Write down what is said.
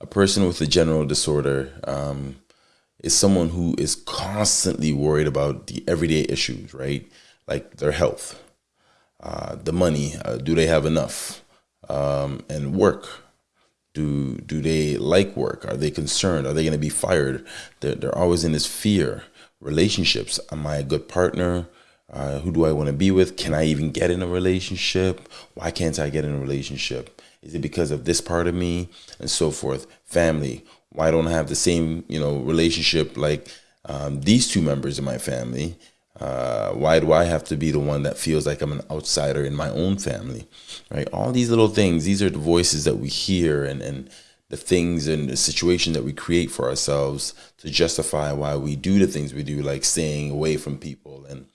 A person with a general disorder um, is someone who is constantly worried about the everyday issues, right? Like their health, uh, the money, uh, do they have enough, um, and work. Do do they like work? Are they concerned? Are they going to be fired? They're, they're always in this fear. Relationships. Am I a good partner? Uh, who do I want to be with? Can I even get in a relationship? Why can't I get in a relationship? Is it because of this part of me and so forth? Family. Why don't I have the same you know relationship like um, these two members of my family? Uh, why do I have to be the one that feels like I'm an outsider in my own family? Right? All these little things. These are the voices that we hear and and the things and the situation that we create for ourselves to justify why we do the things we do, like staying away from people and